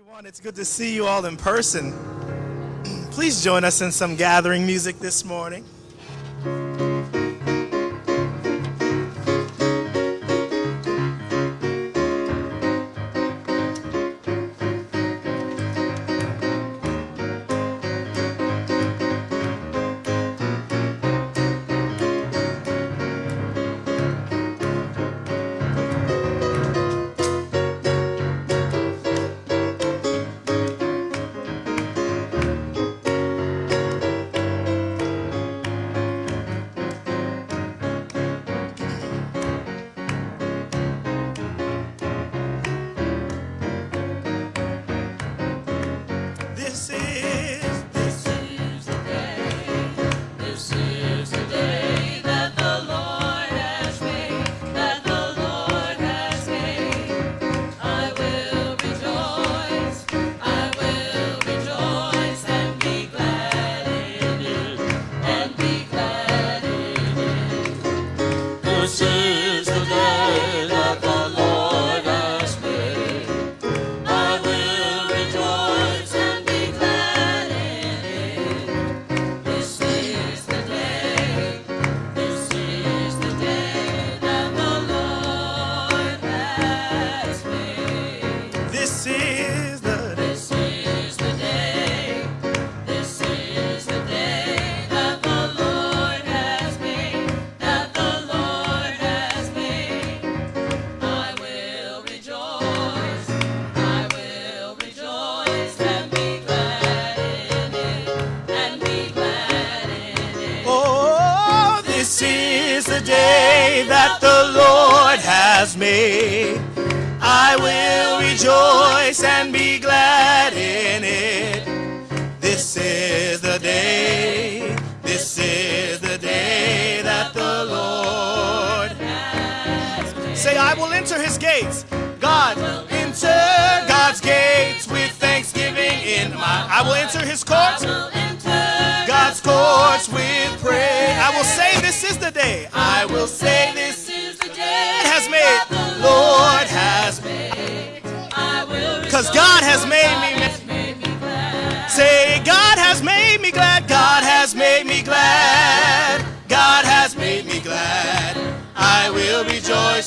everyone. It's good to see you all in person. Please join us in some gathering music this morning.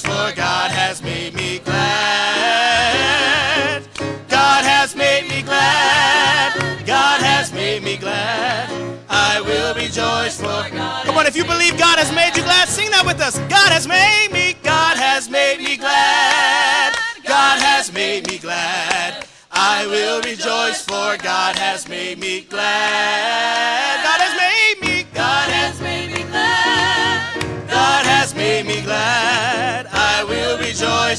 for God has made me glad. God has made me glad. God has made me glad. I will rejoice for God. Come on, if you believe God has made you glad, sing that with us. God has made me, God has made me glad. God has made me glad. I will rejoice for God has made me glad. God has made me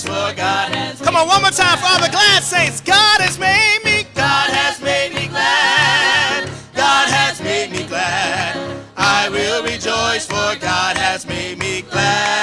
That's God has Come on, one more time for all the glad saints. God has made me. God has made me glad. God has made me glad. I will rejoice for God has made me glad.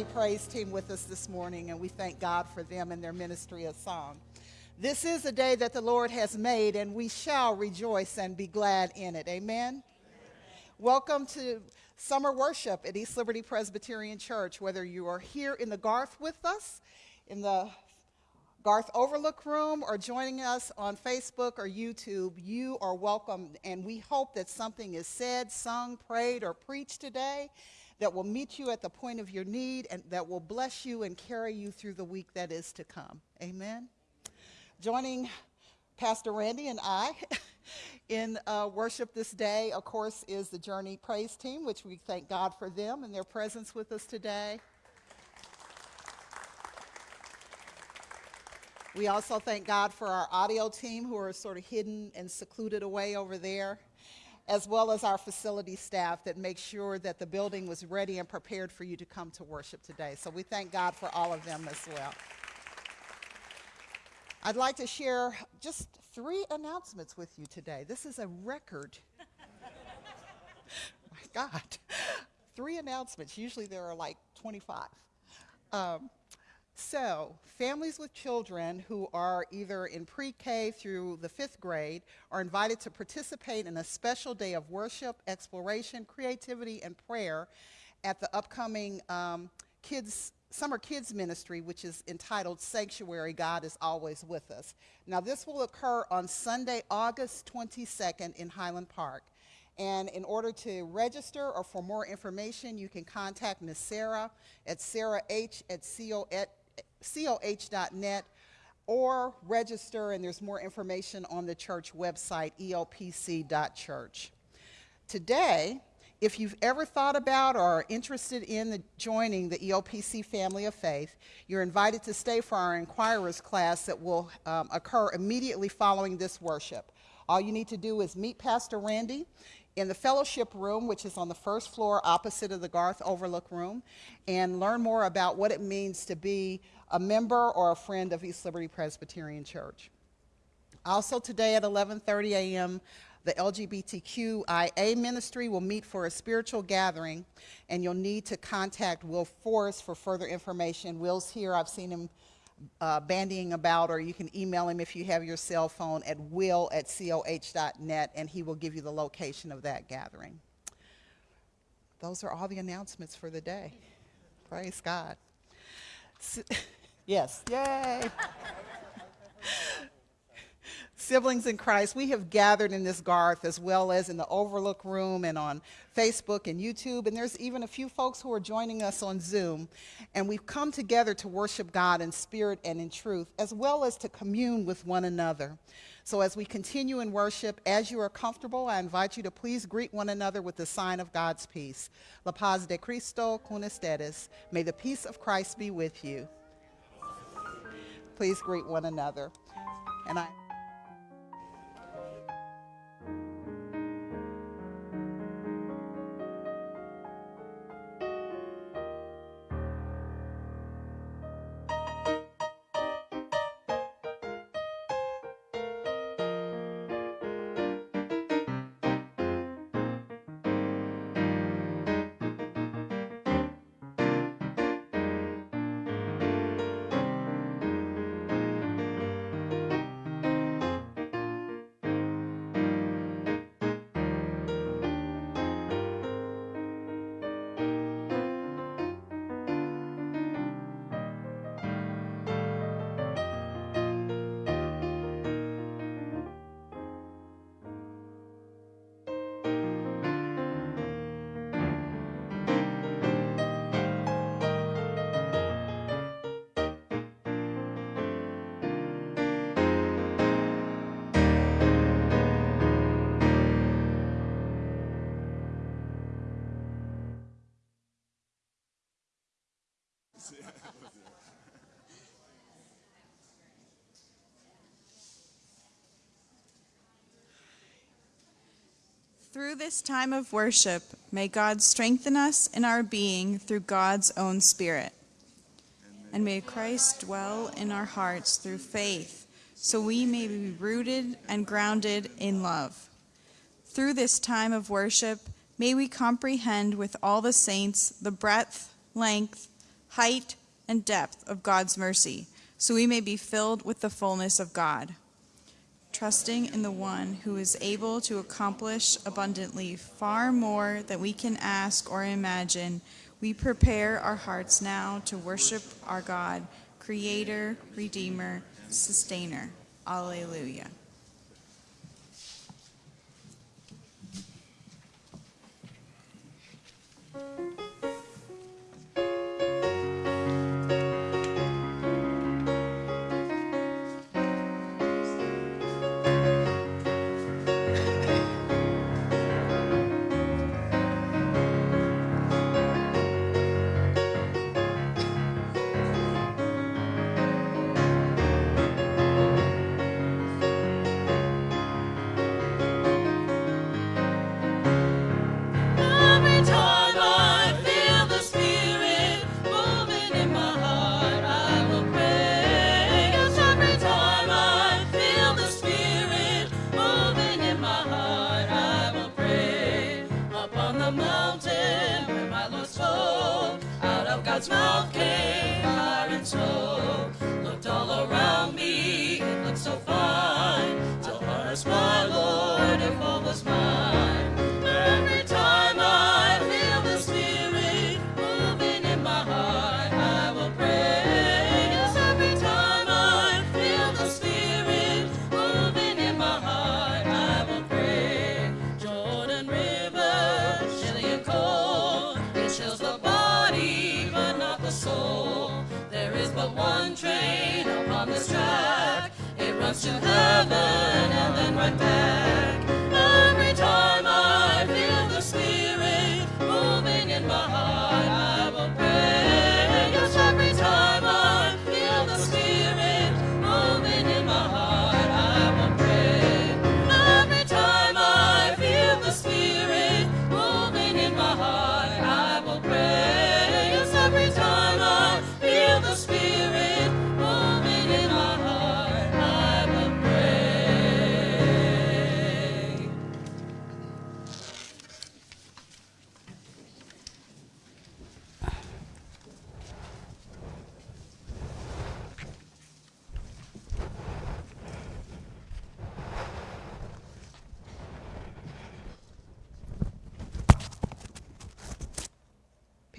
The Praise team with us this morning, and we thank God for them and their ministry of song. This is a day that the Lord has made, and we shall rejoice and be glad in it. Amen. Welcome to summer worship at East Liberty Presbyterian Church. Whether you are here in the Garth with us, in the Garth Overlook Room, or joining us on Facebook or YouTube, you are welcome. And we hope that something is said, sung, prayed, or preached today that will meet you at the point of your need and that will bless you and carry you through the week that is to come. Amen. Joining Pastor Randy and I in uh, worship this day, of course, is the Journey Praise Team, which we thank God for them and their presence with us today. We also thank God for our audio team who are sort of hidden and secluded away over there, as well as our facility staff that make sure that the building was ready and prepared for you to come to worship today. So we thank God for all of them as well. I'd like to share just three announcements with you today. This is a record. My God. Three announcements. Usually there are like 25. Um, so, families with children who are either in pre K through the fifth grade are invited to participate in a special day of worship, exploration, creativity, and prayer at the upcoming um, kids summer kids ministry which is entitled sanctuary god is always with us now this will occur on sunday august 22nd in highland park and in order to register or for more information you can contact Ms. sarah at sarah h at co at coh.net or register and there's more information on the church website elpc.church today if you've ever thought about or are interested in the, joining the ELPC family of faith, you're invited to stay for our inquirers class that will um, occur immediately following this worship. All you need to do is meet Pastor Randy in the fellowship room, which is on the first floor opposite of the Garth Overlook Room, and learn more about what it means to be a member or a friend of East Liberty Presbyterian Church. Also today at 11:30 a.m., the LGBTQIA ministry will meet for a spiritual gathering, and you'll need to contact Will Forrest for further information. Will's here. I've seen him uh, bandying about, or you can email him if you have your cell phone at will at coh.net, and he will give you the location of that gathering. Those are all the announcements for the day. Praise God. S- yes, yay. Siblings in Christ, we have gathered in this Garth as well as in the Overlook Room and on Facebook and YouTube. And there's even a few folks who are joining us on Zoom. And we've come together to worship God in spirit and in truth, as well as to commune with one another. So as we continue in worship, as you are comfortable, I invite you to please greet one another with the sign of God's peace. La paz de Cristo con ustedes. May the peace of Christ be with you. Please greet one another. And I. Through this time of worship, may God strengthen us in our being through God's own Spirit. And may Christ dwell in our hearts through faith, so we may be rooted and grounded in love. Through this time of worship, may we comprehend with all the saints the breadth, length, height, and depth of God's mercy, so we may be filled with the fullness of God trusting in the one who is able to accomplish abundantly far more than we can ask or imagine, we prepare our hearts now to worship our God, Creator, Redeemer, Sustainer. Alleluia.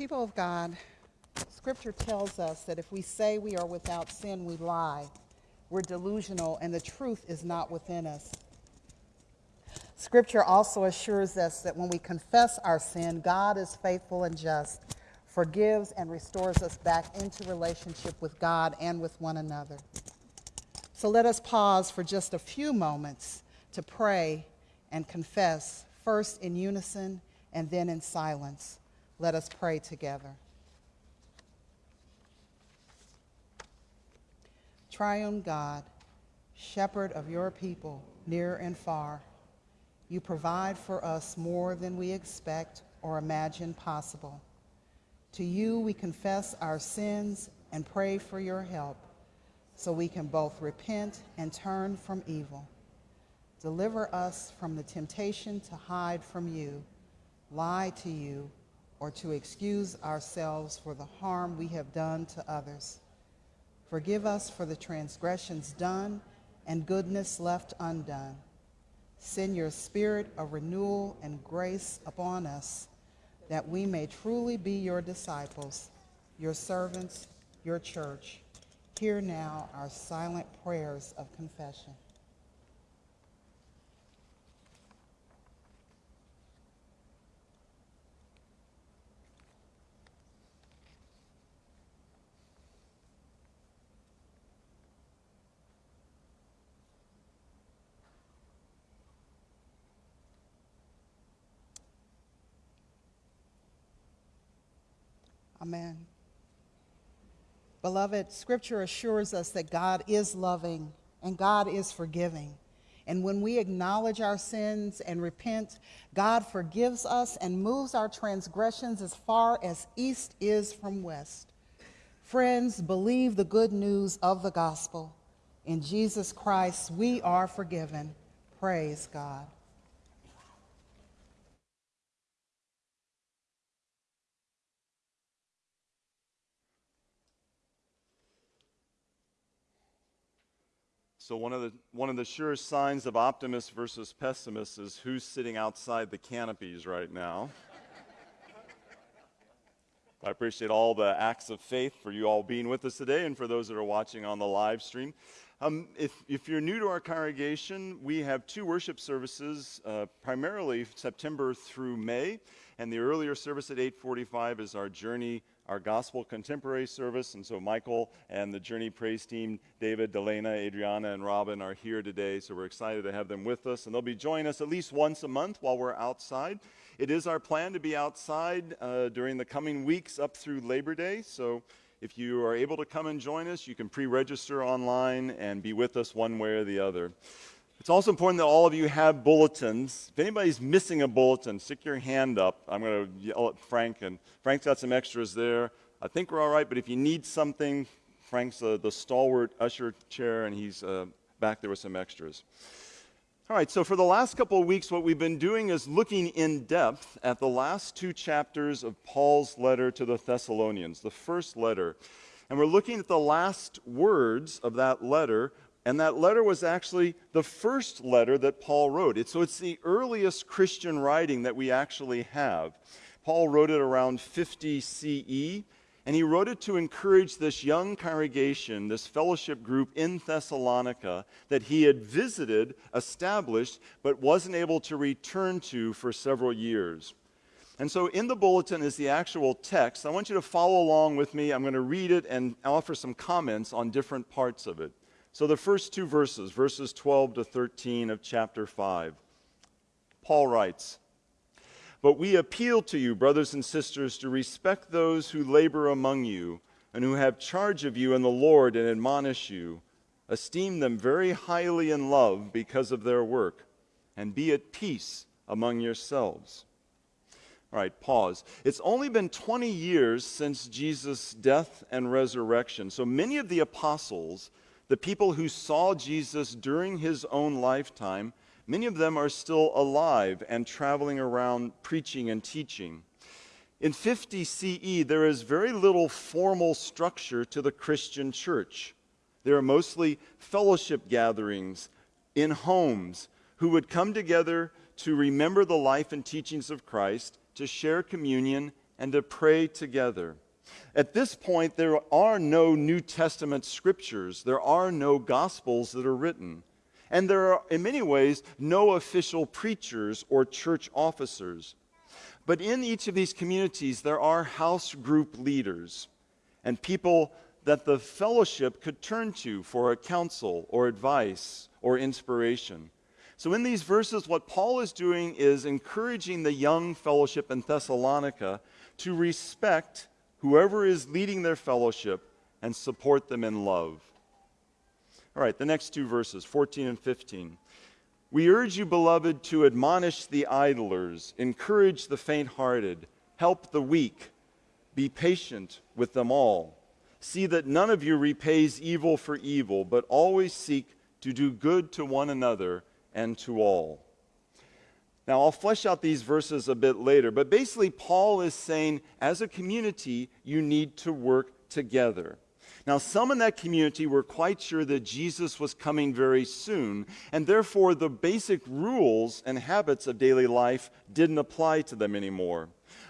People of God, Scripture tells us that if we say we are without sin, we lie. We're delusional, and the truth is not within us. Scripture also assures us that when we confess our sin, God is faithful and just, forgives and restores us back into relationship with God and with one another. So let us pause for just a few moments to pray and confess, first in unison and then in silence. Let us pray together. Triune God, shepherd of your people, near and far, you provide for us more than we expect or imagine possible. To you we confess our sins and pray for your help so we can both repent and turn from evil. Deliver us from the temptation to hide from you, lie to you, or to excuse ourselves for the harm we have done to others. Forgive us for the transgressions done and goodness left undone. Send your spirit of renewal and grace upon us, that we may truly be your disciples, your servants, your church. Hear now our silent prayers of confession. Amen. Beloved, Scripture assures us that God is loving and God is forgiving. And when we acknowledge our sins and repent, God forgives us and moves our transgressions as far as east is from west. Friends, believe the good news of the gospel. In Jesus Christ, we are forgiven. Praise God. So one of the one of the sure signs of optimists versus pessimists is who's sitting outside the canopies right now. I appreciate all the acts of faith for you all being with us today and for those that are watching on the live stream. Um, if, if you're new to our congregation, we have two worship services, uh, primarily September through May, and the earlier service at 8:45 is our Journey our gospel contemporary service. And so Michael and the Journey Praise team, David, Delana, Adriana, and Robin are here today. So we're excited to have them with us. And they'll be joining us at least once a month while we're outside. It is our plan to be outside uh, during the coming weeks up through Labor Day. So if you are able to come and join us, you can pre register online and be with us one way or the other. It's also important that all of you have bulletins. If anybody's missing a bulletin, stick your hand up. I'm going to yell at Frank, and Frank's got some extras there. I think we're all right, but if you need something, Frank's uh, the stalwart usher chair, and he's uh, back there with some extras. All right, so for the last couple of weeks, what we've been doing is looking in depth at the last two chapters of Paul's letter to the Thessalonians, the first letter. And we're looking at the last words of that letter and that letter was actually the first letter that Paul wrote. So it's the earliest Christian writing that we actually have. Paul wrote it around 50 CE, and he wrote it to encourage this young congregation, this fellowship group in Thessalonica that he had visited, established, but wasn't able to return to for several years. And so in the bulletin is the actual text. I want you to follow along with me. I'm going to read it and offer some comments on different parts of it. So, the first two verses, verses 12 to 13 of chapter 5, Paul writes, But we appeal to you, brothers and sisters, to respect those who labor among you and who have charge of you in the Lord and admonish you. Esteem them very highly in love because of their work, and be at peace among yourselves. All right, pause. It's only been 20 years since Jesus' death and resurrection. So many of the apostles the people who saw Jesus during his own lifetime, many of them are still alive and traveling around preaching and teaching. In 50 CE, there is very little formal structure to the Christian church. There are mostly fellowship gatherings in homes who would come together to remember the life and teachings of Christ, to share communion, and to pray together. At this point, there are no New Testament scriptures, there are no gospels that are written. And there are, in many ways, no official preachers or church officers. But in each of these communities, there are house group leaders and people that the fellowship could turn to for a counsel or advice or inspiration. So, in these verses, what Paul is doing is encouraging the young fellowship in Thessalonica to respect whoever is leading their fellowship and support them in love. All right, the next two verses, 14 and 15. We urge you, beloved, to admonish the idlers, encourage the faint hearted, help the weak, be patient with them all. See that none of you repays evil for evil, but always seek to do good to one another and to all. Now, I'll flesh out these verses a bit later, but basically, Paul is saying, as a community, you need to work together. Now, some in that community were quite sure that Jesus was coming very soon, and therefore the basic rules and habits of daily life didn't apply to them anymore.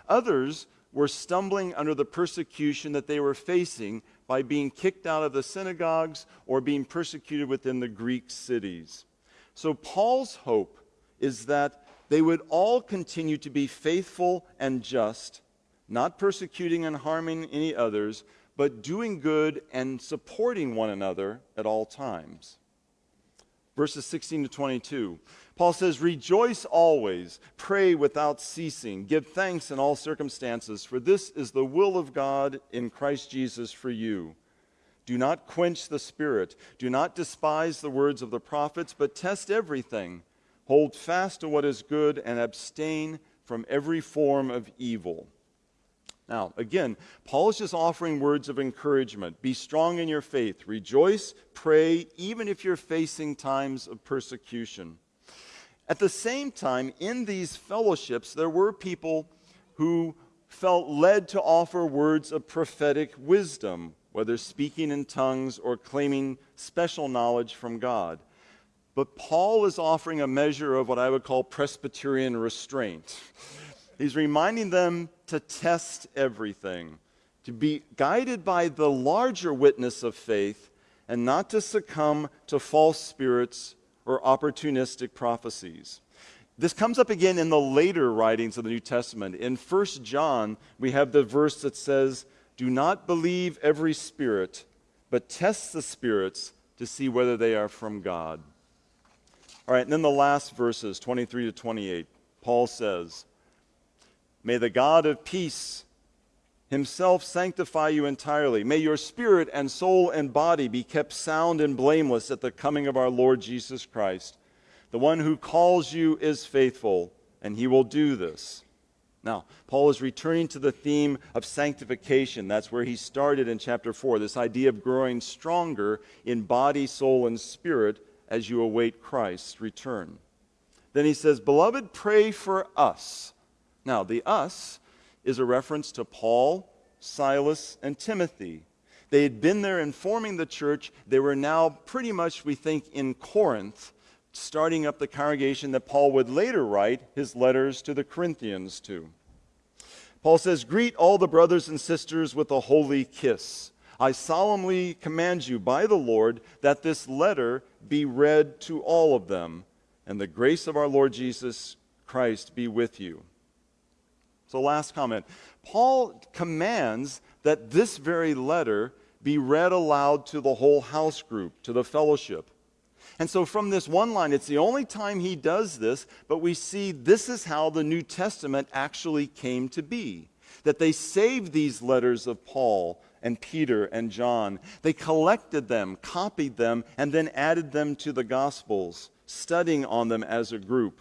Others were stumbling under the persecution that they were facing by being kicked out of the synagogues or being persecuted within the Greek cities. So, Paul's hope is that they would all continue to be faithful and just, not persecuting and harming any others, but doing good and supporting one another at all times. Verses 16 to 22. Paul says, Rejoice always, pray without ceasing, give thanks in all circumstances, for this is the will of God in Christ Jesus for you. Do not quench the spirit, do not despise the words of the prophets, but test everything Hold fast to what is good and abstain from every form of evil. Now, again, Paul is just offering words of encouragement. Be strong in your faith. Rejoice, pray, even if you're facing times of persecution. At the same time, in these fellowships, there were people who felt led to offer words of prophetic wisdom, whether speaking in tongues or claiming special knowledge from God. But Paul is offering a measure of what I would call Presbyterian restraint. He's reminding them to test everything, to be guided by the larger witness of faith, and not to succumb to false spirits or opportunistic prophecies. This comes up again in the later writings of the New Testament. In 1 John, we have the verse that says, Do not believe every spirit, but test the spirits to see whether they are from God. All right, and then the last verses, 23 to 28, Paul says, May the God of peace himself sanctify you entirely. May your spirit and soul and body be kept sound and blameless at the coming of our Lord Jesus Christ. The one who calls you is faithful, and he will do this. Now, Paul is returning to the theme of sanctification. That's where he started in chapter 4, this idea of growing stronger in body, soul, and spirit as you await Christ's return. Then he says, Beloved, pray for us. Now, the us is a reference to Paul, Silas, and Timothy. They had been there informing the church. They were now pretty much, we think, in Corinth, starting up the congregation that Paul would later write his letters to the Corinthians to. Paul says, Greet all the brothers and sisters with a holy kiss. I solemnly command you by the Lord that this letter be read to all of them, and the grace of our Lord Jesus Christ be with you. So, last comment Paul commands that this very letter be read aloud to the whole house group, to the fellowship. And so, from this one line, it's the only time he does this, but we see this is how the New Testament actually came to be. That they saved these letters of Paul and Peter and John. They collected them, copied them, and then added them to the Gospels, studying on them as a group.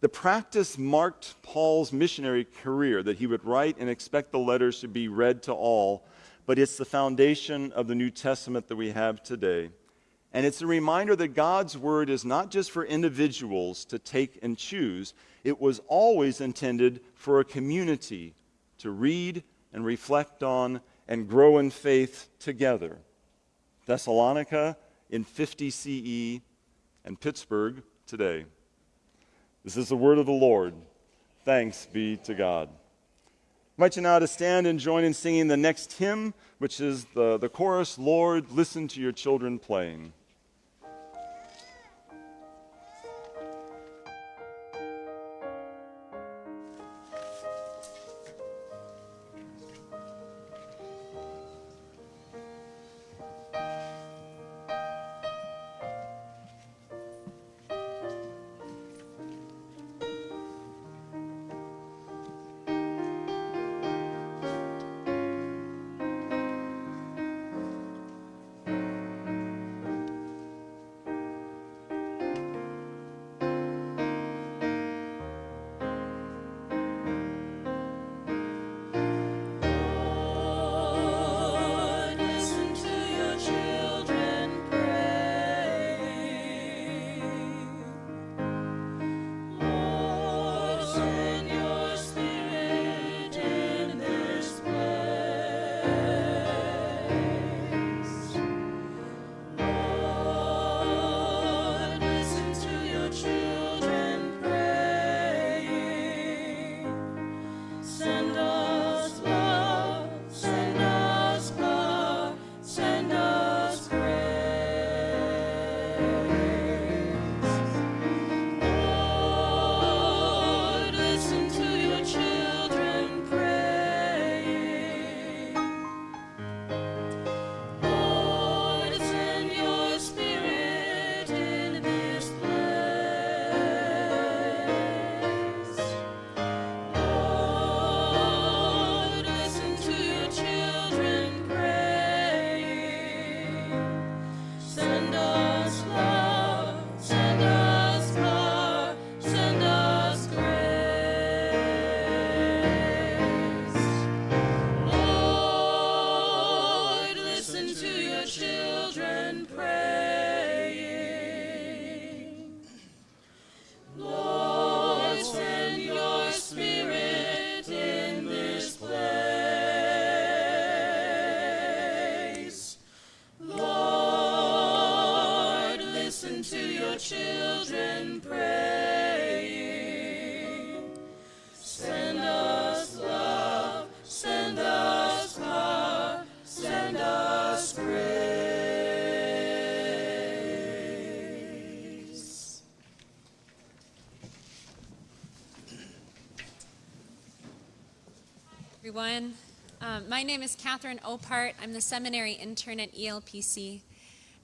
The practice marked Paul's missionary career that he would write and expect the letters to be read to all, but it's the foundation of the New Testament that we have today. And it's a reminder that God's word is not just for individuals to take and choose, it was always intended for a community to read and reflect on and grow in faith together. Thessalonica in 50 CE and Pittsburgh today. This is the word of the Lord. Thanks be to God. I invite you now to stand and join in singing the next hymn, which is the, the chorus, Lord, listen to your children playing. To your children praying. Send us love, send us love, send us grace. everyone. Um, my name is Catherine Opart. I'm the seminary intern at ELPC.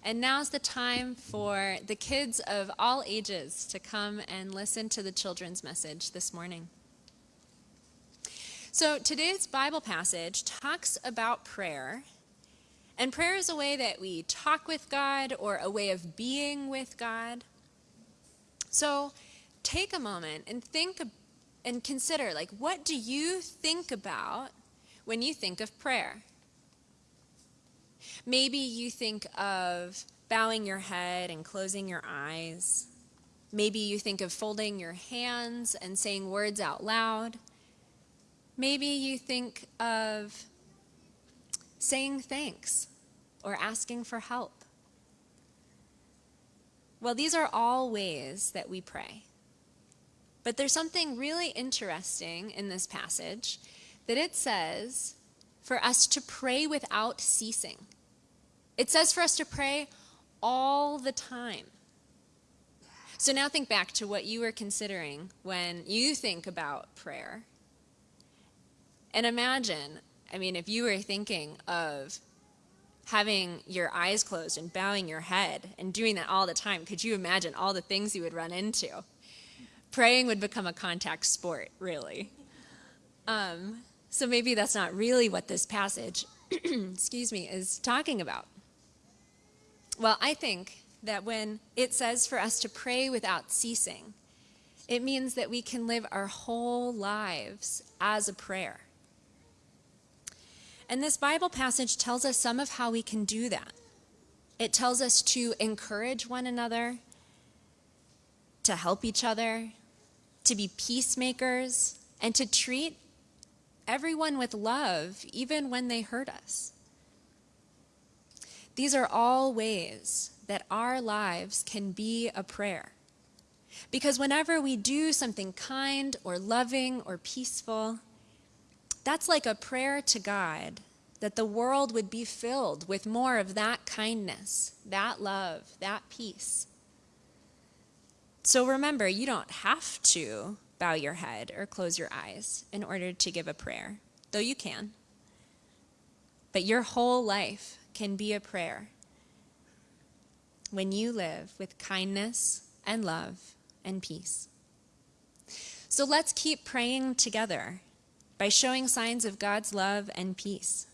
And now's the time for the kids of all ages to come and listen to the children's message this morning. So today's Bible passage talks about prayer. And prayer is a way that we talk with God or a way of being with God. So take a moment and think and consider like what do you think about when you think of prayer? Maybe you think of bowing your head and closing your eyes. Maybe you think of folding your hands and saying words out loud. Maybe you think of saying thanks or asking for help. Well, these are all ways that we pray. But there's something really interesting in this passage that it says for us to pray without ceasing. It says for us to pray all the time. So now think back to what you were considering when you think about prayer. And imagine, I mean, if you were thinking of having your eyes closed and bowing your head and doing that all the time, could you imagine all the things you would run into? Praying would become a contact sport, really. Um, so maybe that's not really what this passage, excuse me, is talking about. Well, I think that when it says for us to pray without ceasing, it means that we can live our whole lives as a prayer. And this Bible passage tells us some of how we can do that. It tells us to encourage one another, to help each other, to be peacemakers, and to treat everyone with love, even when they hurt us. These are all ways that our lives can be a prayer. Because whenever we do something kind or loving or peaceful, That's like a prayer to God that the world would be filled with more of that kindness, that love, that peace. So remember, you don't have to bow your head or close your eyes in order to give a prayer, though you can. But your whole life can be a prayer when you live with kindness and love and peace. So let's keep praying together by showing signs of God's love and peace.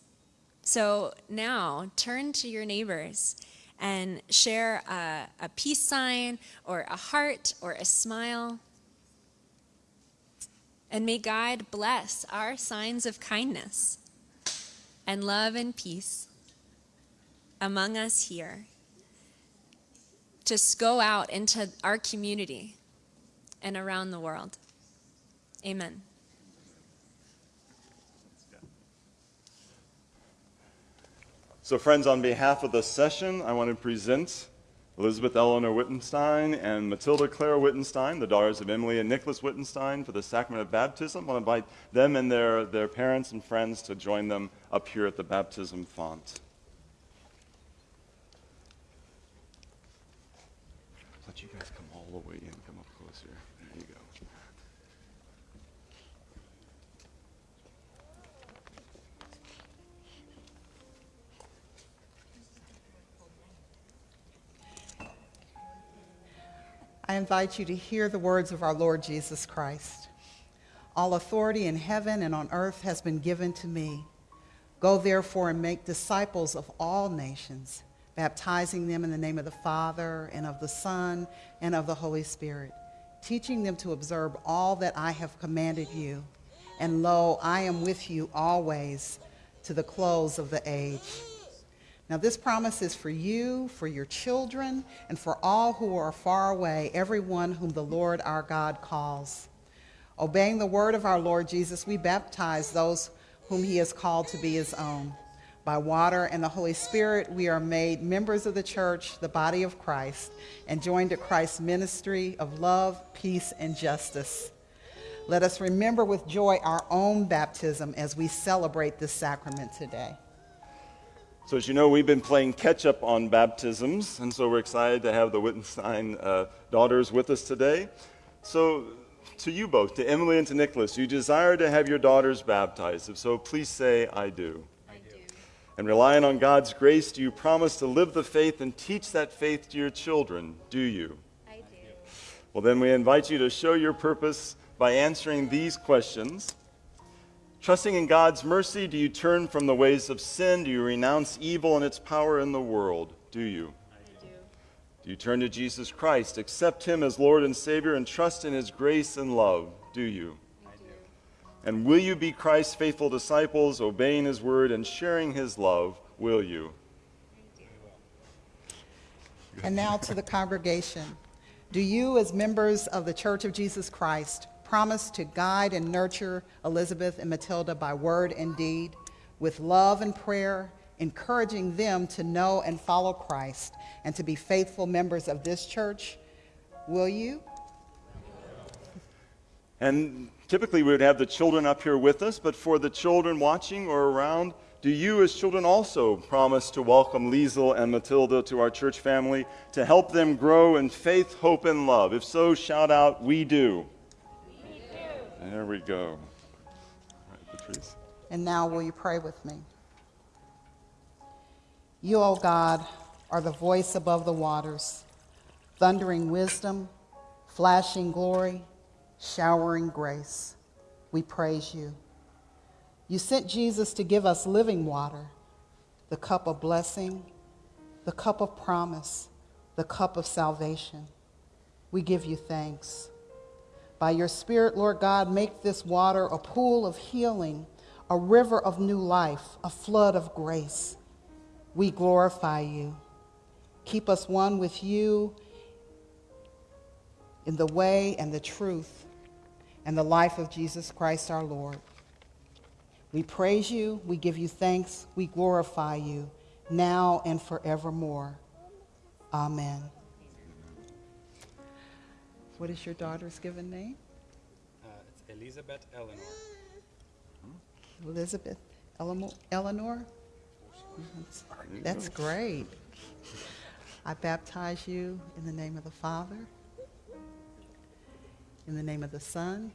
So now turn to your neighbors and share a, a peace sign or a heart or a smile. And may God bless our signs of kindness and love and peace among us here to go out into our community and around the world. Amen. So, friends, on behalf of the session, I want to present Elizabeth Eleanor Wittenstein and Matilda Clara Wittenstein, the daughters of Emily and Nicholas Wittenstein, for the sacrament of baptism. I want to invite them and their, their parents and friends to join them up here at the baptism font. Let you guys come all the way in, come up closer. There you go. I invite you to hear the words of our Lord Jesus Christ. All authority in heaven and on earth has been given to me. Go therefore and make disciples of all nations, baptizing them in the name of the Father and of the Son and of the Holy Spirit, teaching them to observe all that I have commanded you. And lo, I am with you always to the close of the age. Now, this promise is for you, for your children, and for all who are far away, everyone whom the Lord our God calls. Obeying the word of our Lord Jesus, we baptize those whom he has called to be his own. By water and the Holy Spirit, we are made members of the church, the body of Christ, and joined to Christ's ministry of love, peace, and justice. Let us remember with joy our own baptism as we celebrate this sacrament today. So, as you know, we've been playing catch up on baptisms, and so we're excited to have the Wittenstein uh, daughters with us today. So, to you both, to Emily and to Nicholas, you desire to have your daughters baptized. If so, please say, I do. I do. And relying on God's grace, do you promise to live the faith and teach that faith to your children? Do you? I do. Well, then we invite you to show your purpose by answering these questions. Trusting in God's mercy, do you turn from the ways of sin? Do you renounce evil and its power in the world? Do you? I do. Do you turn to Jesus Christ, accept Him as Lord and Savior, and trust in His grace and love? Do you? I do. And will you be Christ's faithful disciples, obeying His word and sharing His love? Will you? And now to the congregation. Do you, as members of the Church of Jesus Christ, promise to guide and nurture Elizabeth and Matilda by word and deed, with love and prayer, encouraging them to know and follow Christ and to be faithful members of this church? Will you? And typically we would have the children up here with us, but for the children watching or around, do you as children also promise to welcome Liesel and Matilda to our church family to help them grow in faith, hope, and love? If so, shout out, We do. There we go. And now will you pray with me? You, O God, are the voice above the waters, thundering wisdom, flashing glory, showering grace. We praise you. You sent Jesus to give us living water, the cup of blessing, the cup of promise, the cup of salvation. We give you thanks. By your Spirit, Lord God, make this water a pool of healing, a river of new life, a flood of grace. We glorify you. Keep us one with you in the way and the truth and the life of Jesus Christ our Lord. We praise you, we give you thanks, we glorify you now and forevermore. Amen. What is your daughter's given name? Uh, it's Elizabeth Eleanor. Elizabeth Elamo- Eleanor. That's great. I baptize you in the name of the Father, in the name of the Son,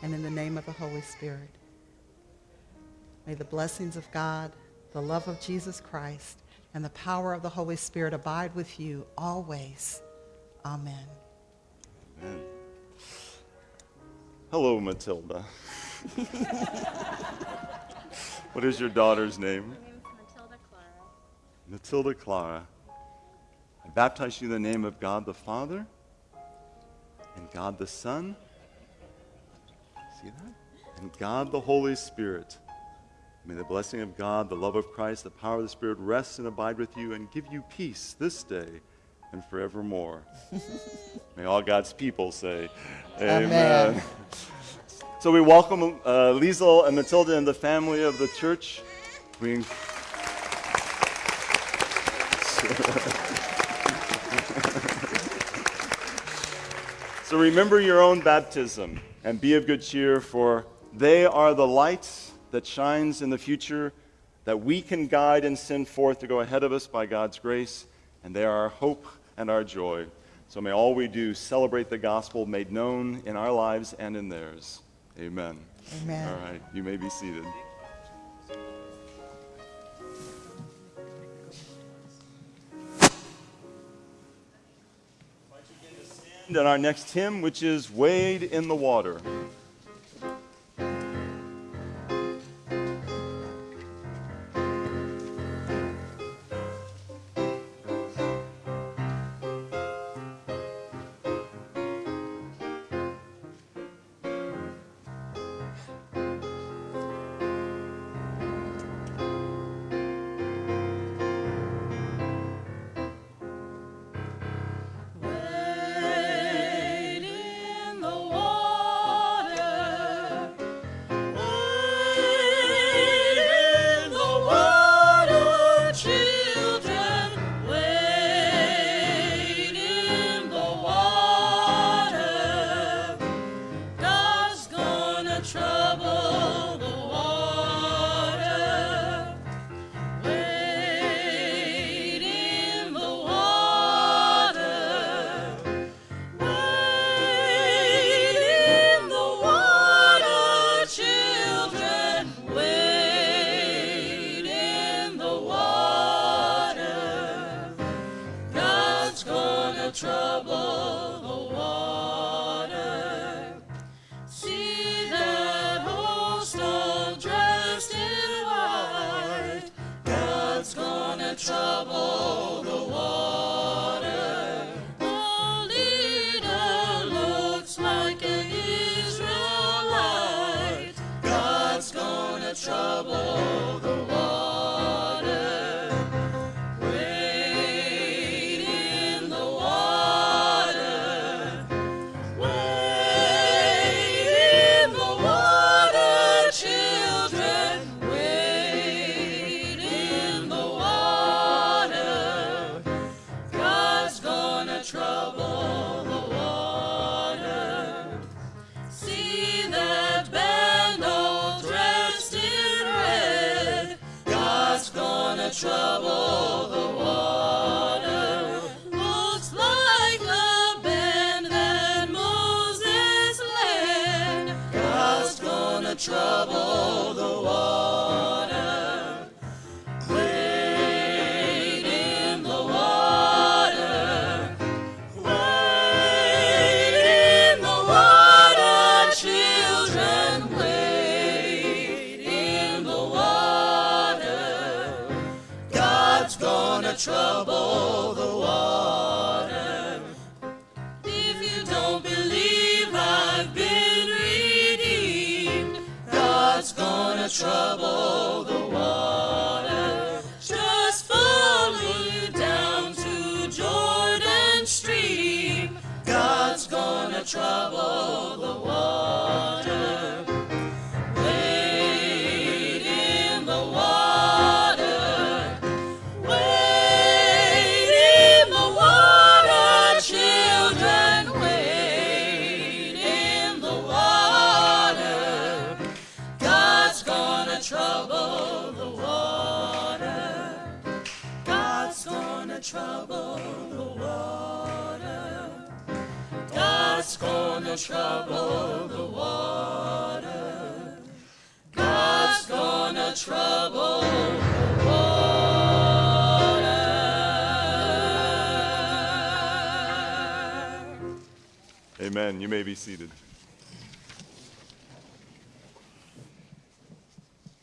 and in the name of the Holy Spirit. May the blessings of God, the love of Jesus Christ, and the power of the Holy Spirit abide with you always. Amen. Amen. Hello, Matilda. what is your daughter's name? Matilda Clara. Matilda Clara. I baptize you in the name of God the Father and God the Son. See that? And God the Holy Spirit. May the blessing of God, the love of Christ, the power of the Spirit rest and abide with you and give you peace this day and forevermore. May all God's people say, Amen. So we welcome uh, Liesel and Matilda and the family of the church. We So remember your own baptism and be of good cheer, for they are the light that shines in the future that we can guide and send forth to go ahead of us by God's grace, and they are our hope and our joy. So may all we do celebrate the gospel made known in our lives and in theirs. Amen. Amen. All right, you may be seated. And our next hymn, which is Wade in the Water. Amen. You may be seated.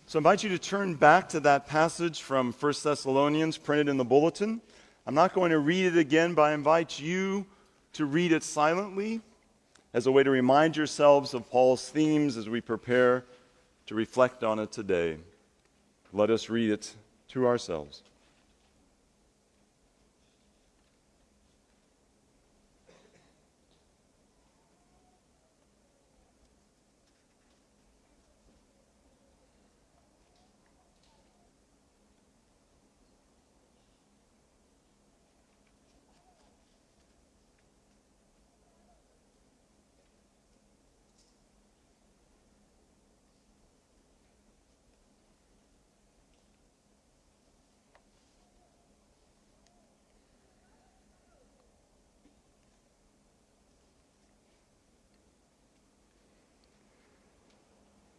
So I invite you to turn back to that passage from 1 Thessalonians printed in the bulletin. I'm not going to read it again, but I invite you to read it silently as a way to remind yourselves of Paul's themes as we prepare to reflect on it today. Let us read it to ourselves.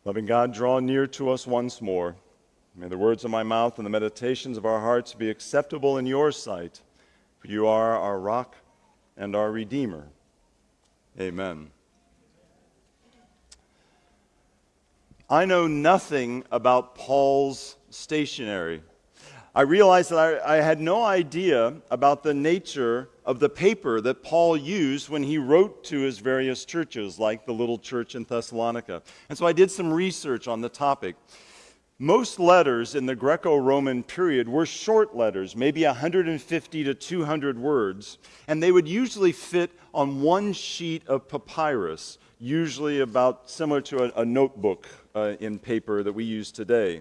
Loving God, draw near to us once more. May the words of my mouth and the meditations of our hearts be acceptable in your sight, for you are our rock and our Redeemer. Amen. I know nothing about Paul's stationery. I realized that I, I, had no idea about the nature of the paper that Paul used when he wrote to his various churches, like the little church in Thessalonica. And so I did some research on the topic. Most letters in the Greco Roman period were short letters, maybe 150 to 200 words, and they would usually fit on one sheet of papyrus, usually about similar to a, a notebook uh, in paper that we use today.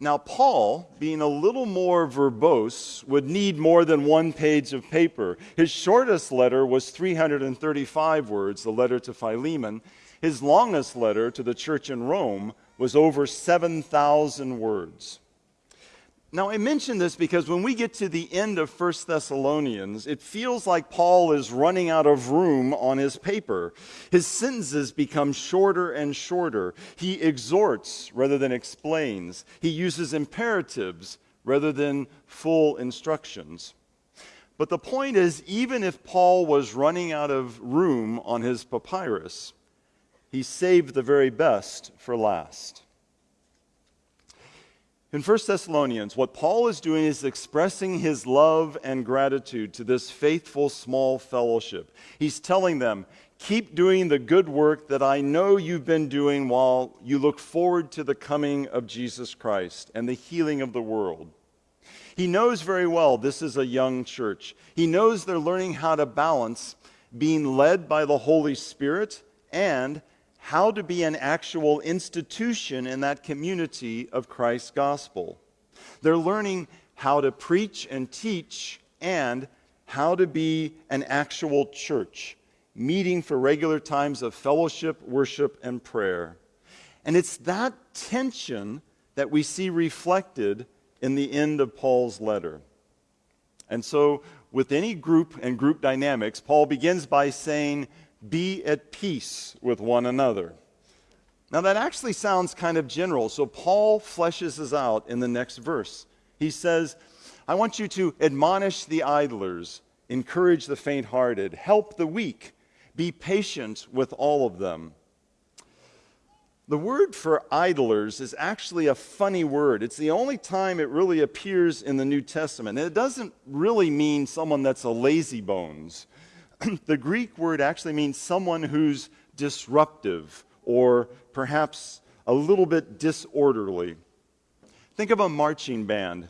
Now, Paul, being a little more verbose, would need more than one page of paper. His shortest letter was 335 words, the letter to Philemon. His longest letter to the church in Rome was over 7,000 words. Now, I mention this because when we get to the end of 1 Thessalonians, it feels like Paul is running out of room on his paper. His sentences become shorter and shorter. He exhorts rather than explains, he uses imperatives rather than full instructions. But the point is, even if Paul was running out of room on his papyrus, he saved the very best for last. In 1 Thessalonians, what Paul is doing is expressing his love and gratitude to this faithful small fellowship. He's telling them, Keep doing the good work that I know you've been doing while you look forward to the coming of Jesus Christ and the healing of the world. He knows very well this is a young church. He knows they're learning how to balance being led by the Holy Spirit and how to be an actual institution in that community of Christ's gospel. They're learning how to preach and teach and how to be an actual church, meeting for regular times of fellowship, worship, and prayer. And it's that tension that we see reflected in the end of Paul's letter. And so, with any group and group dynamics, Paul begins by saying, be at peace with one another. Now, that actually sounds kind of general, so Paul fleshes this out in the next verse. He says, I want you to admonish the idlers, encourage the faint hearted, help the weak, be patient with all of them. The word for idlers is actually a funny word. It's the only time it really appears in the New Testament. And it doesn't really mean someone that's a lazy bones. the Greek word actually means someone who's disruptive or perhaps a little bit disorderly. Think of a marching band.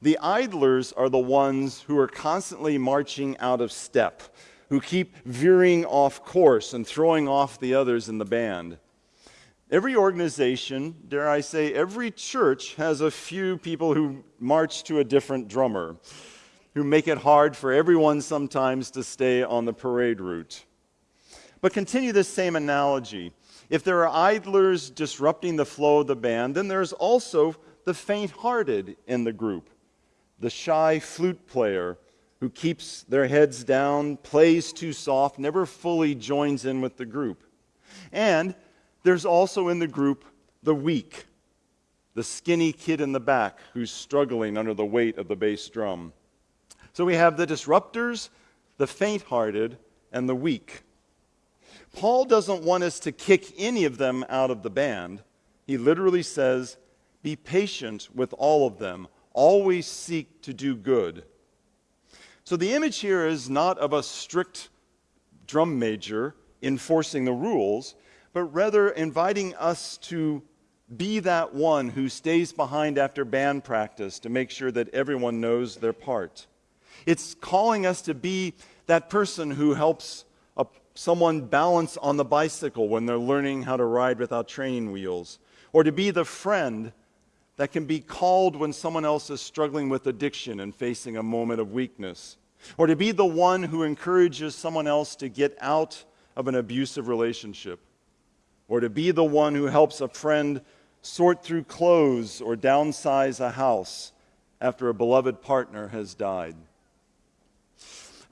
The idlers are the ones who are constantly marching out of step, who keep veering off course and throwing off the others in the band. Every organization, dare I say, every church has a few people who march to a different drummer who make it hard for everyone sometimes to stay on the parade route. But continue this same analogy. If there are idlers disrupting the flow of the band, then there's also the faint hearted in the group, the shy flute player, who keeps their heads down, plays too soft, never fully joins in with the group. And there's also in the group the weak, the skinny kid in the back who's struggling under the weight of the bass drum. So we have the disruptors, the faint hearted, and the weak. Paul doesn't want us to kick any of them out of the band. He literally says, Be patient with all of them, always seek to do good. So the image here is not of a strict drum major enforcing the rules, but rather inviting us to be that one who stays behind after band practice to make sure that everyone knows their part. It's calling us to be that person who helps a, someone balance on the bicycle when they're learning how to ride without training wheels, or to be the friend that can be called when someone else is struggling with addiction and facing a moment of weakness, or to be the one who encourages someone else to get out of an abusive relationship, or to be the one who helps a friend sort through clothes or downsize a house after a beloved partner has died.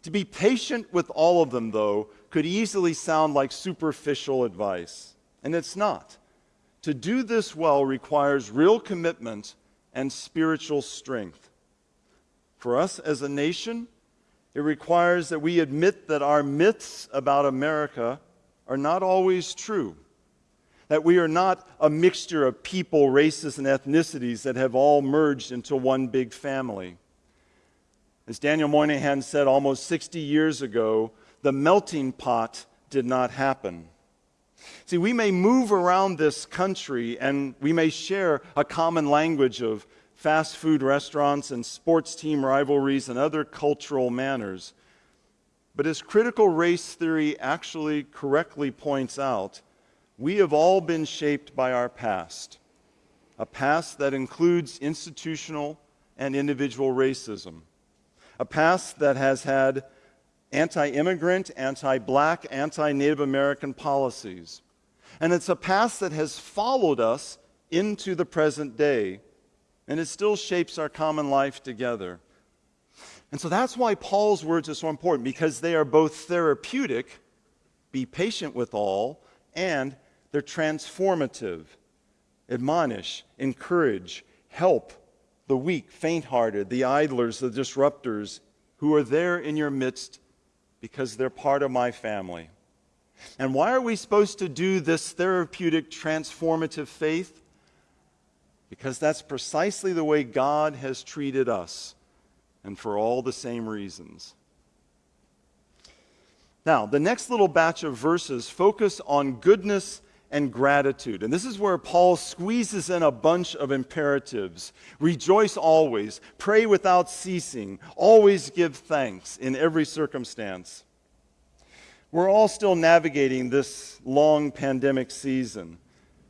To be patient with all of them, though, could easily sound like superficial advice, and it's not. To do this well requires real commitment and spiritual strength. For us as a nation, it requires that we admit that our myths about America are not always true. That we are not a mixture of people, races, and ethnicities that have all merged into one big family. As Daniel Moynihan said almost 60 years ago, the melting pot did not happen. See, we may move around this country and we may share a common language of fast food restaurants and sports team rivalries and other cultural manners. But as critical race theory actually correctly points out, we have all been shaped by our past, a past that includes institutional and individual racism a past that has had anti immigrant, anti black, anti Native American policies. And it's a past that has followed us into the present day, and it still shapes our common life together. And so that's why Paul's words are so important, because they are both therapeutic, be patient with all, and they're transformative, admonish, encourage, help, the weak, faint hearted, the idlers, the disruptors who are there in your midst because they're part of my family. And why are we supposed to do this therapeutic, transformative faith? Because that's precisely the way God has treated us, and for all the same reasons. Now, the next little batch of verses focus on goodness and gratitude. And this is where Paul squeezes in a bunch of imperatives rejoice always, pray without ceasing, always give thanks in every circumstance. We're all still navigating this long pandemic season,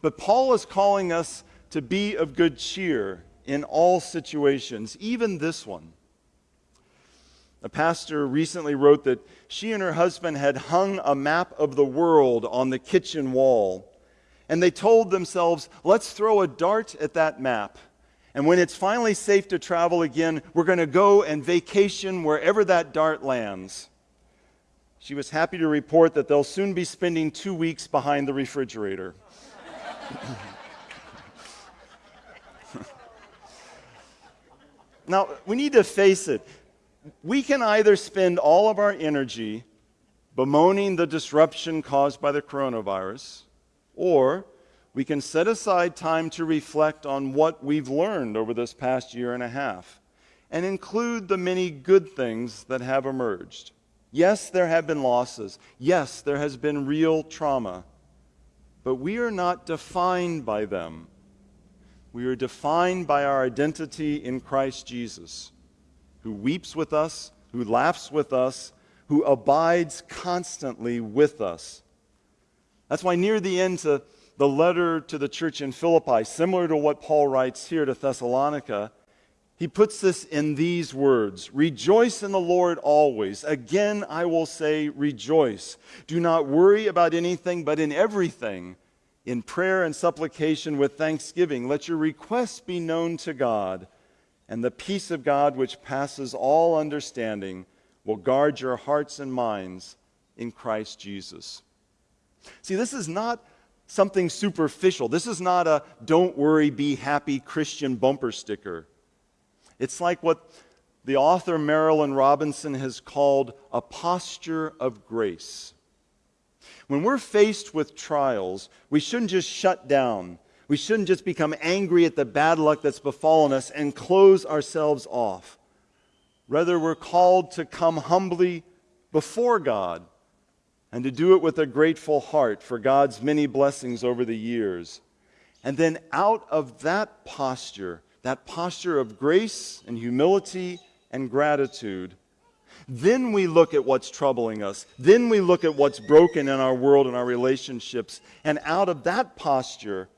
but Paul is calling us to be of good cheer in all situations, even this one. A pastor recently wrote that she and her husband had hung a map of the world on the kitchen wall. And they told themselves, let's throw a dart at that map. And when it's finally safe to travel again, we're going to go and vacation wherever that dart lands. She was happy to report that they'll soon be spending two weeks behind the refrigerator. now, we need to face it we can either spend all of our energy bemoaning the disruption caused by the coronavirus, or we can set aside time to reflect on what we've learned over this past year and a half and include the many good things that have emerged. Yes, there have been losses. Yes, there has been real trauma. But we are not defined by them. We are defined by our identity in Christ Jesus who weeps with us, who laughs with us, who abides constantly with us. That's why near the end to the letter to the church in Philippi, similar to what Paul writes here to Thessalonica, he puts this in these words Rejoice in the Lord always. Again, I will say, rejoice. Do not worry about anything, but in everything, in prayer and supplication with thanksgiving, let your requests be known to God and the peace of God, which passes all understanding, will guard your hearts and minds in Christ Jesus. See, this is not something superficial. This is not a don't worry, be happy Christian bumper sticker. It's like what the author Marilynne Robinson has called a posture of grace. When we're faced with trials, we shouldn't just shut down. We shouldn't just become angry at the bad luck that's befallen us and close ourselves off. Rather, we're called to come humbly before God and to do it with a grateful heart for God's many blessings over the years. And then out of that posture, that posture of grace and humility and gratitude, then we look at what's troubling us. Then we look at what's broken in our world and our relationships. And out of that posture,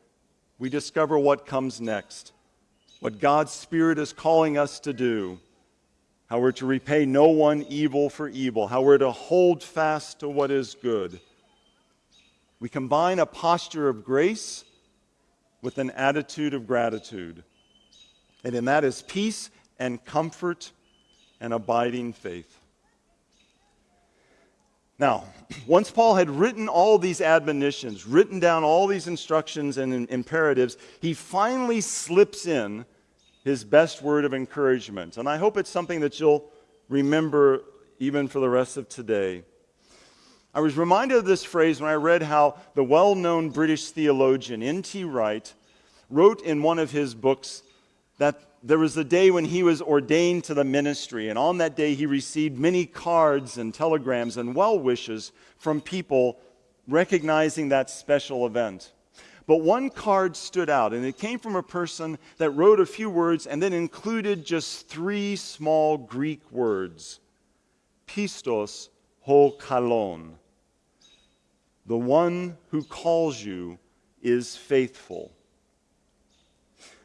we discover what comes next, what God's Spirit is calling us to do, how we're to repay no one evil for evil, how we're to hold fast to what is good. We combine a posture of grace with an attitude of gratitude. And in that is peace and comfort and abiding faith. Now, once Paul had written all these admonitions, written down all these instructions and imperatives, he finally slips in his best word of encouragement. And I hope it's something that you'll remember even for the rest of today. I was reminded of this phrase when I read how the well known British theologian N.T. Wright wrote in one of his books that there was a day when he was ordained to the ministry, and on that day he received many cards and telegrams and well wishes from people recognizing that special event. But one card stood out, and it came from a person that wrote a few words and then included just three small Greek words Pistos ho kalon. The one who calls you is faithful.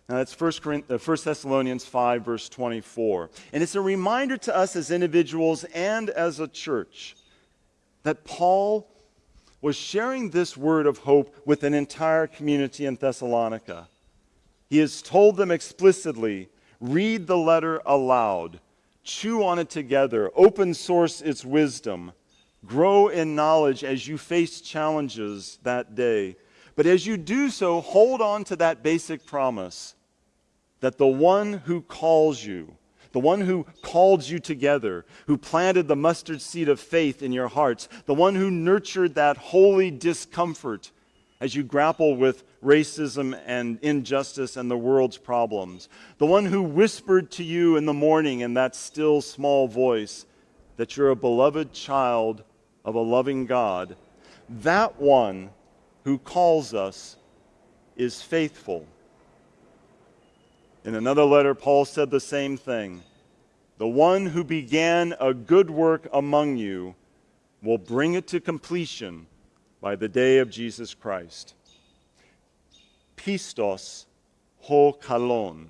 Now that's 1, uh, Thessalonians 5, verse 24. And it's a reminder to us as individuals and as a church that Paul was sharing this word of hope with an entire community in Thessalonica. He has told them explicitly read the letter aloud, chew on it together, open source its wisdom, grow in knowledge as you face challenges that day. But as you do so, hold on to that basic promise that the one who calls you, the one who called you together, who planted the mustard seed of faith in your hearts, the one who nurtured that holy discomfort as you grapple with racism and injustice and the world's problems, the one who whispered to you in the morning in that still small voice that you're a beloved child of a loving God, that one who calls us is faithful. In another letter, Paul said the same thing. The one who began a good work among you will bring it to completion by the day of Jesus Christ. Pistos ho kalon.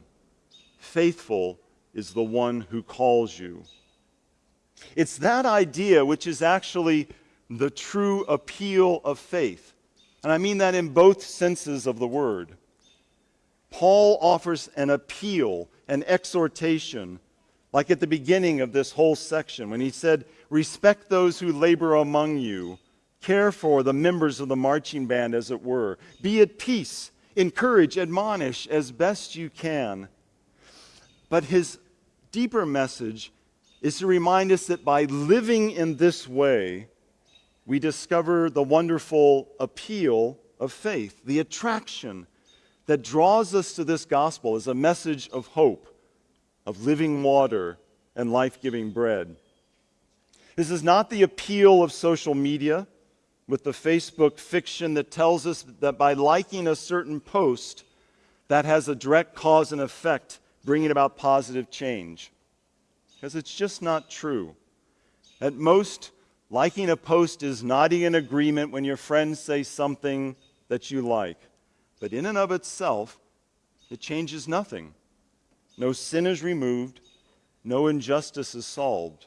Faithful is the one who calls you. It's that idea which is actually the true appeal of faith. And I mean that in both senses of the word. Paul offers an appeal, an exhortation, like at the beginning of this whole section when he said, Respect those who labor among you, care for the members of the marching band, as it were. Be at peace, encourage, admonish as best you can. But his deeper message is to remind us that by living in this way, we discover the wonderful appeal of faith, the attraction that draws us to this gospel as a message of hope, of living water and life giving bread. This is not the appeal of social media with the Facebook fiction that tells us that by liking a certain post, that has a direct cause and effect, bringing about positive change. Because it's just not true. At most, liking a post is nodding in agreement when your friends say something that you like. But in and of itself, it changes nothing. No sin is removed, no injustice is solved.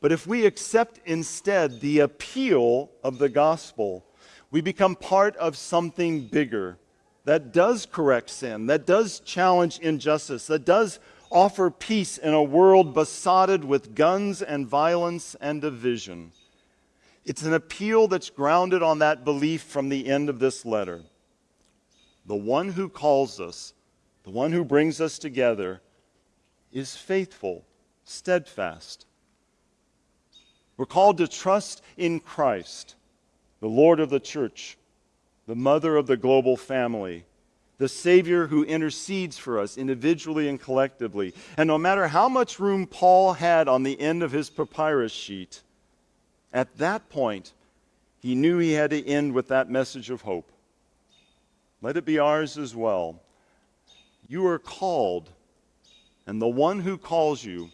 But if we accept instead the appeal of the gospel, we become part of something bigger, that does correct sin, that does challenge injustice, that does offer peace in a world besotted with guns and violence and division. It's an appeal that's grounded on that belief from the end of this letter. The one who calls us, the one who brings us together, is faithful, steadfast. We're called to trust in Christ, the Lord of the church, the mother of the global family, the Savior who intercedes for us individually and collectively. And no matter how much room Paul had on the end of his papyrus sheet, at that point, he knew he had to end with that message of hope. Let it be ours as well. You are called, and the one who calls you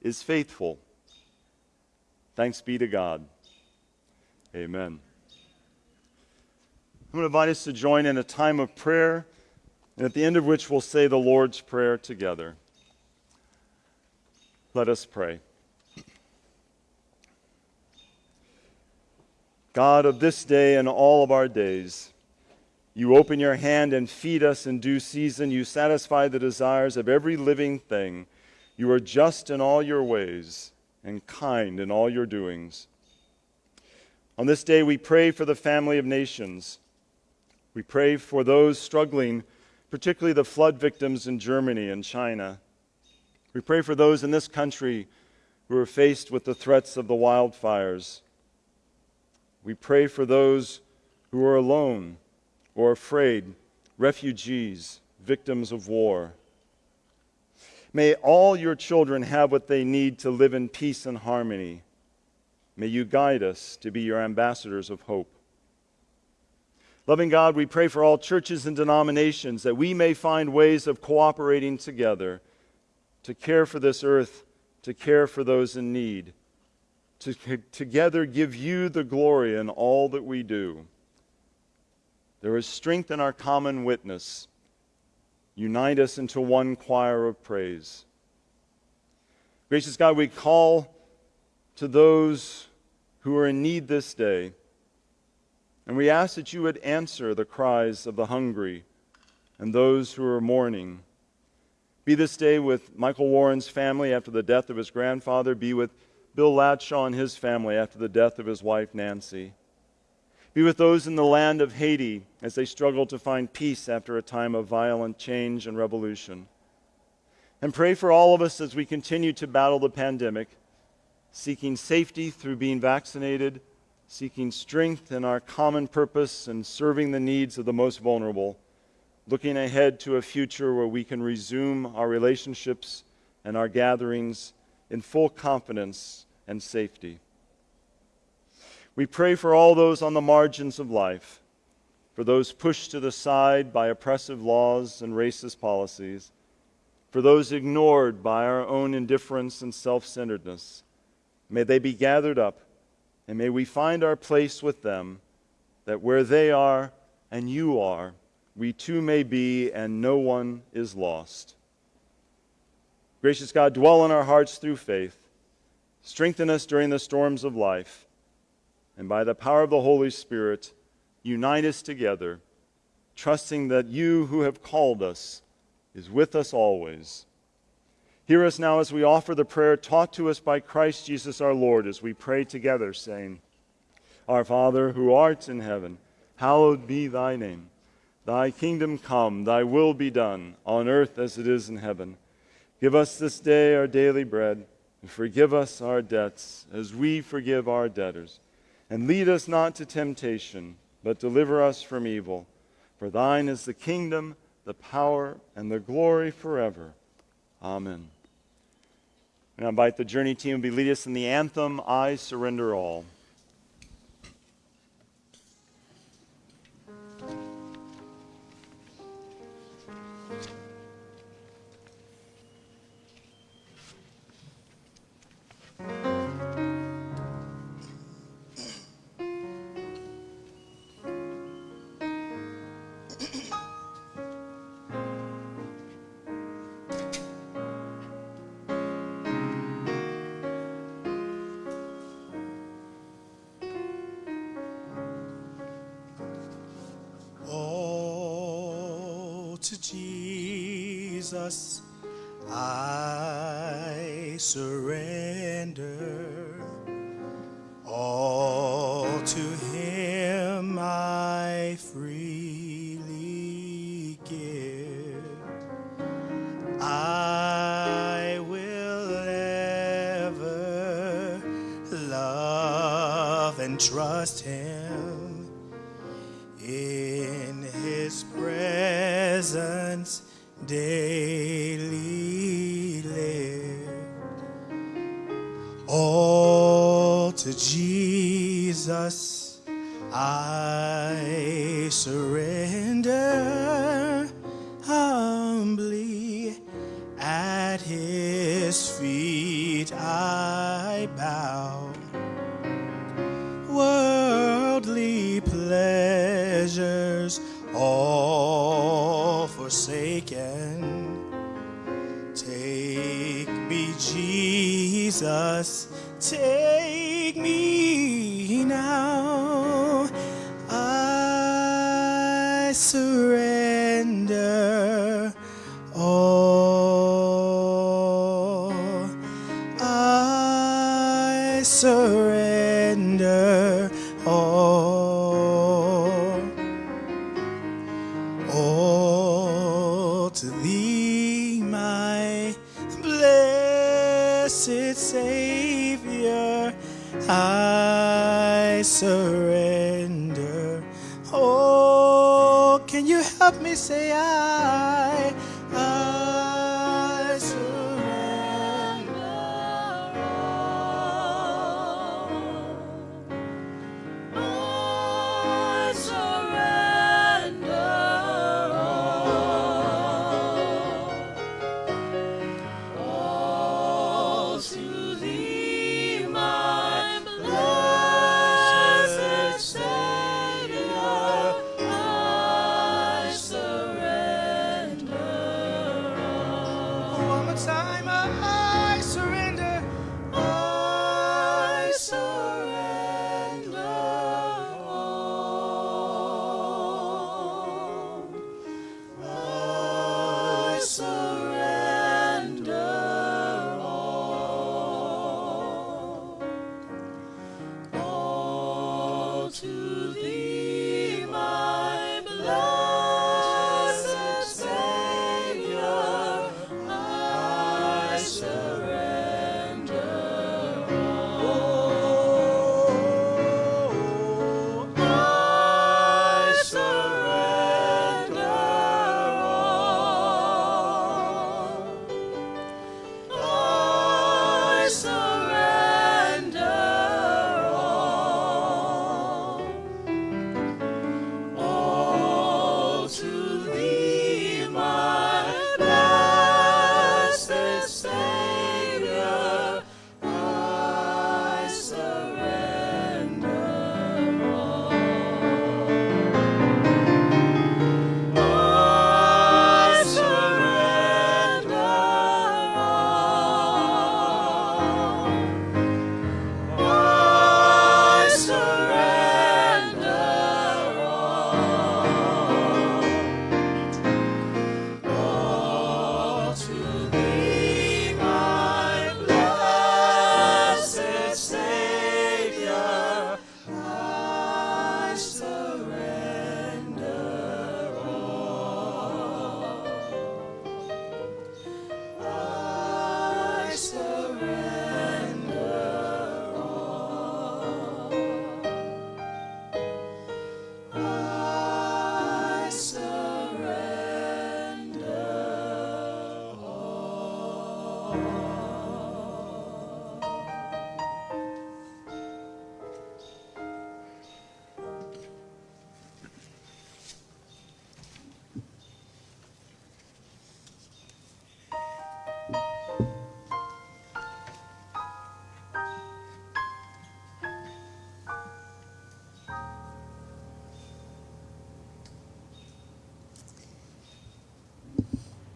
is faithful. Thanks be to God. Amen. I'm going to invite us to join in a time of prayer, and at the end of which we'll say the Lord's Prayer together. Let us pray. God of this day and all of our days, you open your hand and feed us in due season. You satisfy the desires of every living thing. You are just in all your ways and kind in all your doings. On this day, we pray for the family of nations. We pray for those struggling, particularly the flood victims in Germany and China. We pray for those in this country who are faced with the threats of the wildfires. We pray for those who are alone or afraid, refugees, victims of war. May all your children have what they need to live in peace and harmony. May you guide us to be your ambassadors of hope. Loving God, we pray for all churches and denominations that we may find ways of cooperating together to care for this earth, to care for those in need, to together give you the glory in all that we do. There is strength in our common witness Unite us into one choir of praise. Gracious God, we call to those who are in need this day, and we ask that you would answer the cries of the hungry and those who are mourning. Be this day with Michael Warren's family after the death of his grandfather. Be with Bill Ladshaw and his family after the death of his wife, Nancy. Be with those in the land of Haiti as they struggle to find peace after a time of violent change and revolution. And pray for all of us as we continue to battle the pandemic, seeking safety through being vaccinated, seeking strength in our common purpose and serving the needs of the most vulnerable, looking ahead to a future where we can resume our relationships and our gatherings in full confidence and safety. We pray for all those on the margins of life, for those pushed to the side by oppressive laws and racist policies, for those ignored by our own indifference and self centeredness. May they be gathered up, and may we find our place with them, that where they are and you are, we too may be, and no one is lost. Gracious God, dwell in our hearts through faith. Strengthen us during the storms of life and by the power of the Holy Spirit, unite us together, trusting that you who have called us is with us always. Hear us now as we offer the prayer taught to us by Christ Jesus our Lord, as we pray together, saying, Our Father, who art in heaven, hallowed be thy name. Thy kingdom come, thy will be done, on earth as it is in heaven. Give us this day our daily bread, and forgive us our debts, as we forgive our debtors and lead us not to temptation, but deliver us from evil. For thine is the kingdom, the power, and the glory forever. Amen. And I invite the journey team to lead us in the anthem, I Surrender All. Jesus, I surrender. All to him I freely give. I will ever love and trust him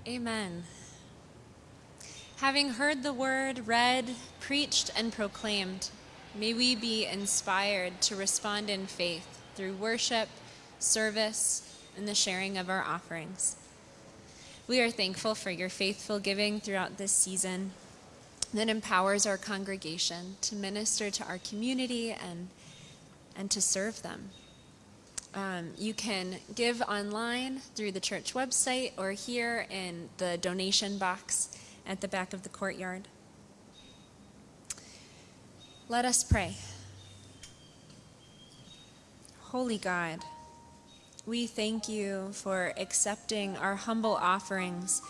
Amen. Having heard the word read, preached, and proclaimed, may we be inspired to respond in faith through worship, service, and the sharing of our offerings. We are thankful for your faithful giving throughout this season that empowers our congregation to minister to our community and, and to serve them. Um, you can give online through the church website or here in the donation box at the back of the courtyard. Let us pray. Holy God, we thank you for accepting our humble offerings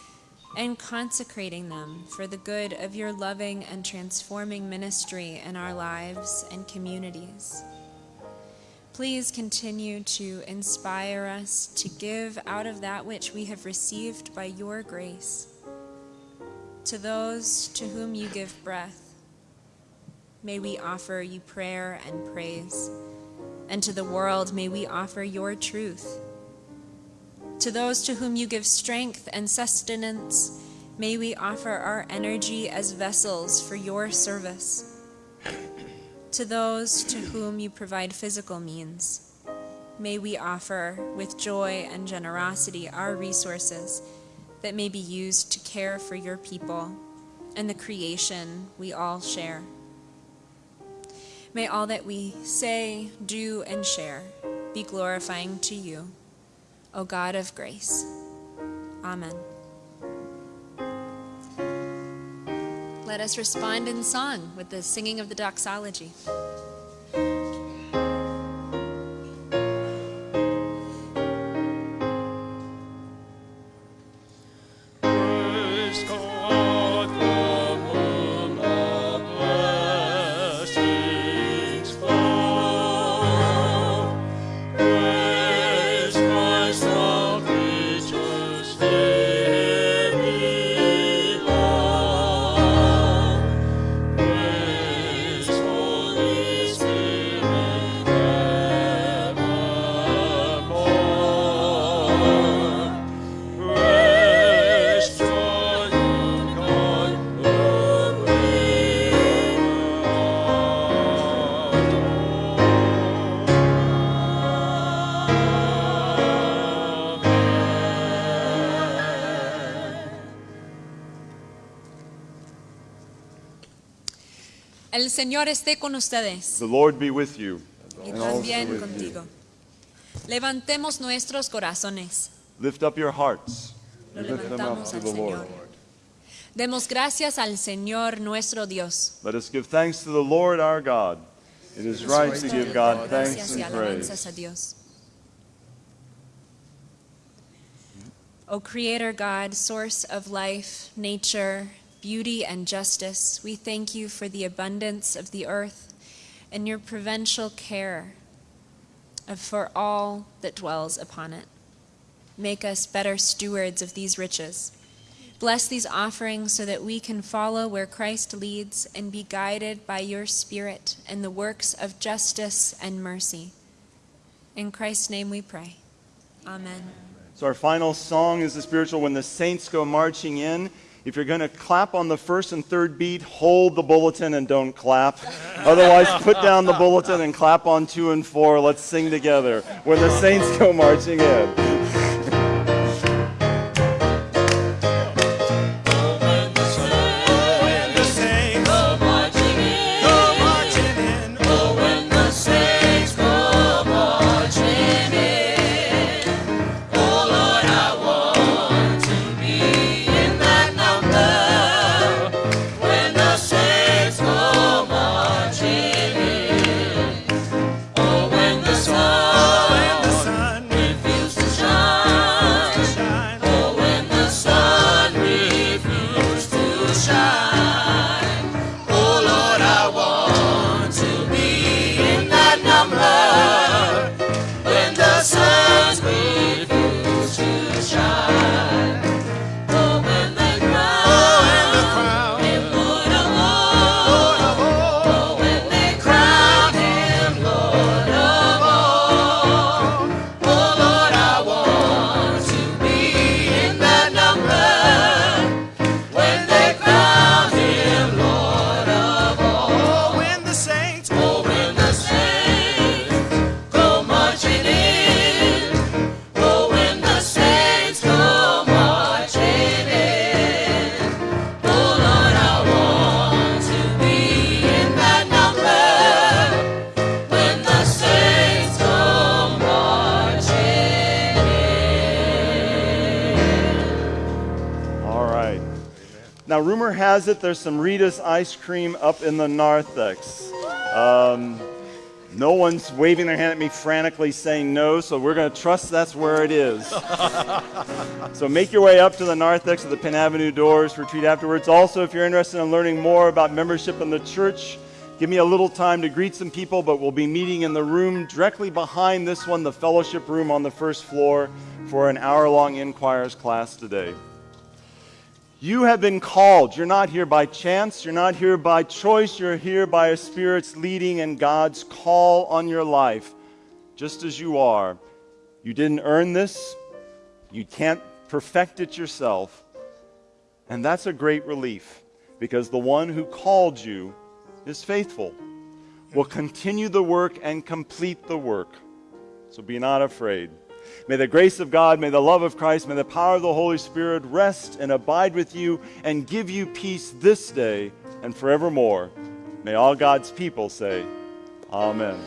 and consecrating them for the good of your loving and transforming ministry in our lives and communities. Please continue to inspire us to give out of that which we have received by your grace. To those to whom you give breath, may we offer you prayer and praise. And to the world, may we offer your truth. To those to whom you give strength and sustenance, may we offer our energy as vessels for your service. To those to whom you provide physical means, may we offer with joy and generosity our resources that may be used to care for your people and the creation we all share. May all that we say, do, and share be glorifying to you, O God of grace. Amen. Let us respond in song with the singing of the doxology. Señor esté con ustedes The Lord be with you. y también with contigo. Levantemos nuestros corazones. Lift up your hearts. Lo Lift them up levantamos to al the Lord. Señor. Demos gracias al Señor nuestro Dios. Let us give thanks to the Lord our God. It is right to give God thanks and praise. a Dios. O Creator God, source of life, nature, beauty, and justice, we thank you for the abundance of the earth and your providential care for all that dwells upon it. Make us better stewards of these riches. Bless these offerings so that we can follow where Christ leads and be guided by your Spirit and the works of justice and mercy. In Christ's name we pray. Amen. So our final song is the spiritual when the saints go marching in. If you're going to clap on the first and third beat, hold the bulletin and don't clap. Otherwise, put down the bulletin and clap on two and four. Let's sing together when the saints go marching in. Now, rumor has it there's some Rita's ice cream up in the narthex. Um, no one's waving their hand at me frantically saying no, so we're going to trust that's where it is. so make your way up to the narthex of the Penn Avenue doors retreat afterwards. Also, if you're interested in learning more about membership in the church, give me a little time to greet some people, but we'll be meeting in the room directly behind this one, the fellowship room on the first floor, for an hour long Inquires class today. You have been called. You're not here by chance. You're not here by choice. You're here by a Spirit's leading and God's call on your life, just as you are. You didn't earn this. You can't perfect it yourself. And that's a great relief because the one who called you is faithful, will continue the work and complete the work. So be not afraid. May the grace of God, may the love of Christ, may the power of the Holy Spirit rest and abide with you and give you peace this day and forevermore. May all God's people say, Amen.